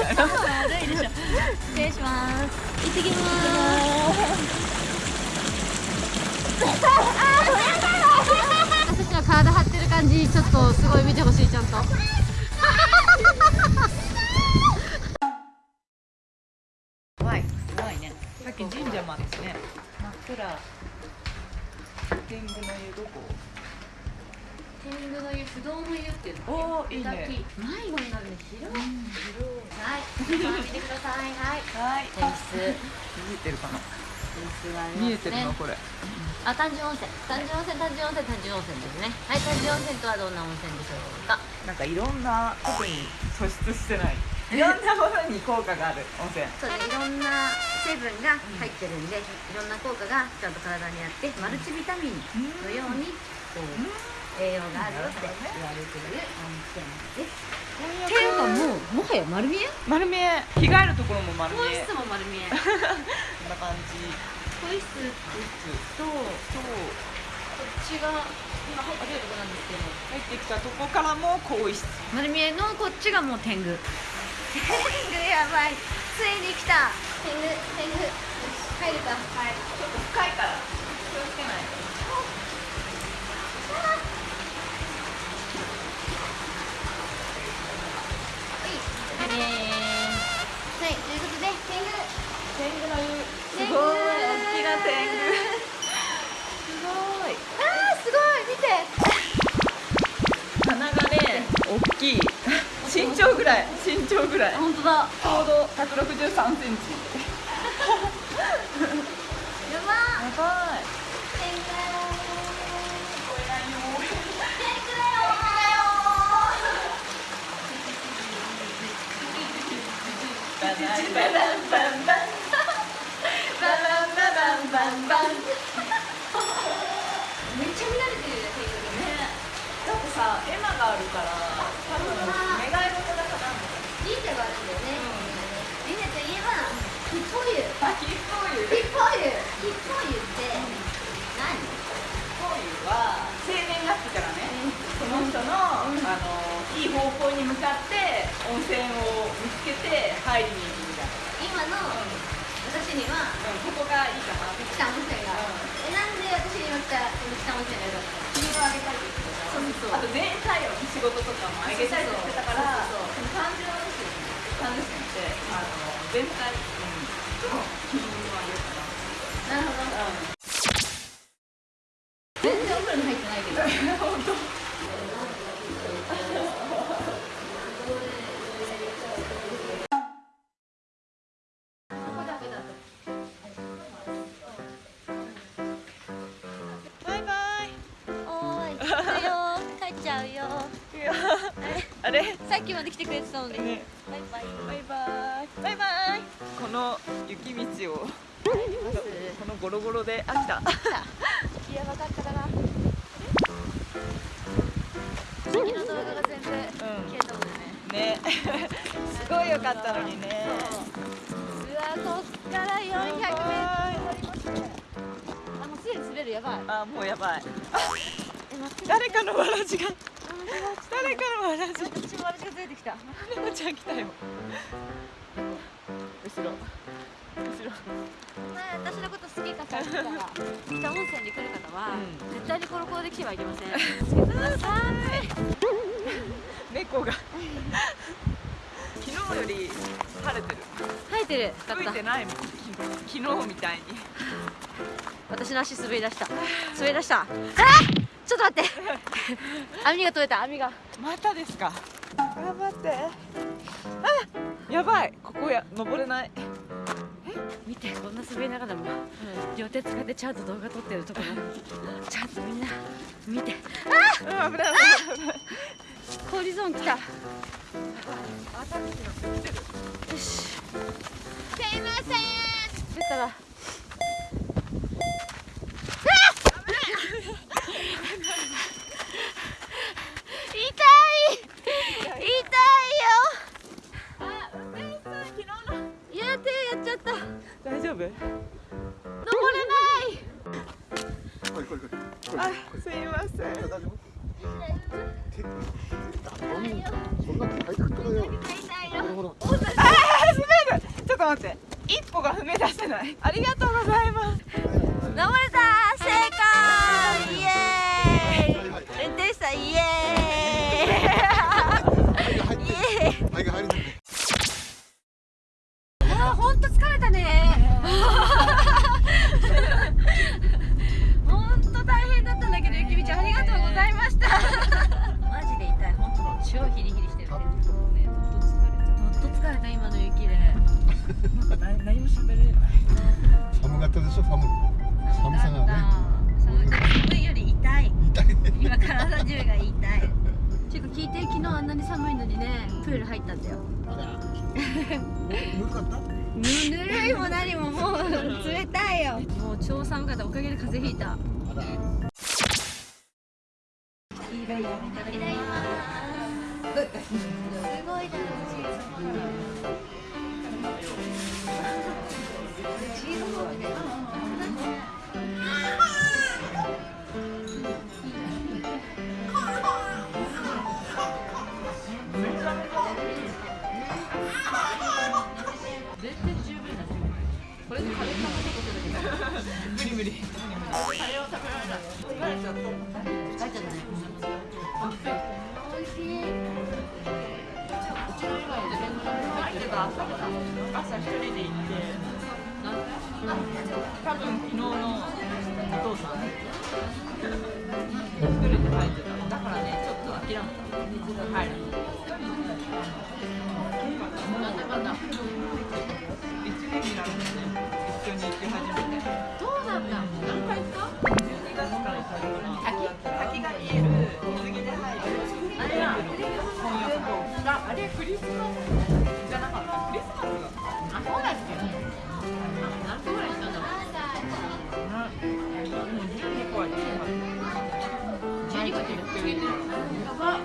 悪いでしょ失礼します。行ってきます。私たちは体張ってる感じちょっとす。ごい見てほしいちゃんと怖いす。ごいねさっき神社もあったしね真っ暗天狗の湯どこ天狗の湯不動の湯っていうのおーいいね迷子になるね広いはい見てください。はい。はい。天室見えてるかな天室がありますね見えてるの。これあ、単純温泉。単純温泉単純温泉単純温泉ですね。はい単純温泉とはどんな温泉でしょうか？なんかいろんな特に素質してない。いろんなものに効果がある温泉。そうね。いろんな成分が入ってるんで、いろんな効果がちゃんと体にあってマルチビタミンのようにこう栄養があるよって言われている温泉ですっていうかもうもはや丸見え？丸見え。着替えるところも丸見え。更衣室も丸見え。こんな感じ。更衣室とう。っちが今入ってるとこなんですけど。入ってきたとこからも更衣室。丸見えのこっちがもう天狗。天狗やばい。ついに来た。天狗天狗。入るか。はい。ちょっと深いから気をつけないらい身長ぐらい。本当だ。ちょうど163センチ。やば。ーやばい。バンバン人の,、あのいい方向に向かって温泉を見つけて入りに行くみたいな、今の私にはうん、ここがいいかな。って北温泉が。えなんで私には北北温泉が良かった金をあげたりってそうそうあと全体を仕事とかもあげたりとかしてたからそうそう単純なですよね。単純ってあの全体うん。と金をあげるからなるほど。全然お風呂に入ってないけど。本当帰っちゃうよ。あれ？さっきまで来てくれてたのに。バイねバイ。バイバイ。バイバイ。この雪道をこのゴロゴロであ来た。やばかったかな。さっきの動画が全部消えたもんね。ね。すごい良かったのにね。うわこっから400メートルやばいあもうすでに滑る。やばい。あもうやばい誰かのわらじが。誰かのわらじ。私も私がずれて。きたレモちゃん来たよ。後ろ。後ろ。前私のこと好きかさってたら北温泉に来る方は、うん。絶対にコロコロで来てはいけません。つけてください。猫が。昨日より晴れてる。生えてる。吹いてないもん。昨日みたいに私の足滑り出した。滑り出した。あちょっと待って。網が取れた網が。またですか頑張って。あやばい。ここや登れない。見てこんな滑りながらも両手使ってちゃんと動画撮ってるところ。ちゃんとみんな見て。うん危ない危ない氷ゾーン来た。よしすいません出たらあすいません。大丈夫手そんなそんなハイテクとかよ痛いよほらほらあーすと待って。一歩が踏み出せない。ありがとうございます。ったんだよ。ぬるかった？ぬぬるいも何ももう冷たいよ。もう超寒かったおかげで風邪ひいた。いただきますすごい楽しい無理無理カレーを食べられない疲れちゃった疲れちゃったね美味しい入ってた朝朝一人で行って多分昨日のお父さん。一人で入ってただからねちょっと諦めた水が入るなんでかな一年になる何回行った12月から行ったのかな滝が見える水着で入るあれはあれクリスマス。じゃなかったクリスマス。があそうだっけ何個ぐらい行ったんだろうでも12個は行ってなかった12個って言ってるやば